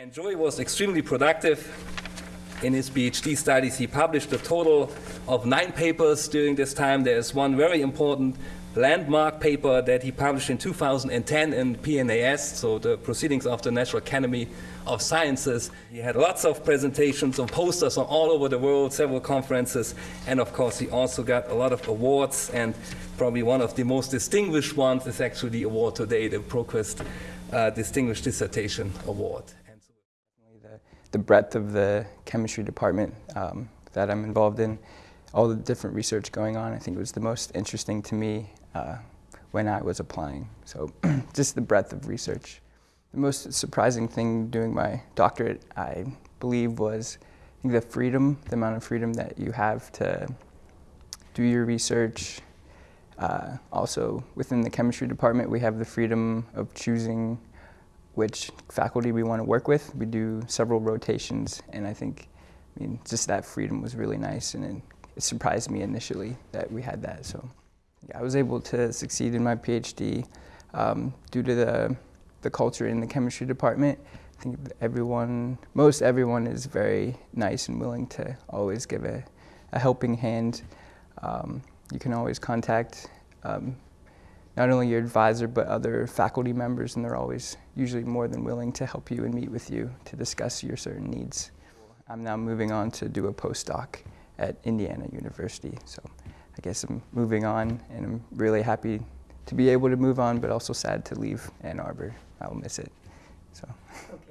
And Joey was extremely productive in his PhD studies. He published a total of nine papers during this time. There is one very important landmark paper that he published in 2010 in PNAS, so the Proceedings of the National Academy of Sciences. He had lots of presentations and posters all over the world, several conferences, and of course he also got a lot of awards, and probably one of the most distinguished ones is actually the award today, the ProQuest uh, Distinguished Dissertation Award. The breadth of the chemistry department um, that I'm involved in, all the different research going on, I think was the most interesting to me uh, when I was applying. So just the breadth of research. The most surprising thing doing my doctorate, I believe, was I think the freedom, the amount of freedom that you have to do your research. Uh, also, within the chemistry department, we have the freedom of choosing which faculty we want to work with. We do several rotations, and I think, I mean, just that freedom was really nice, and it, surprised me initially that we had that. So, yeah, I was able to succeed in my PhD um, due to the the culture in the chemistry department. I think everyone, most everyone, is very nice and willing to always give a, a helping hand. Um, you can always contact um, not only your advisor but other faculty members and they're always usually more than willing to help you and meet with you to discuss your certain needs. I'm now moving on to do a postdoc at Indiana University. So I guess I'm moving on and I'm really happy to be able to move on but also sad to leave Ann Arbor. I'll miss it. So. Okay.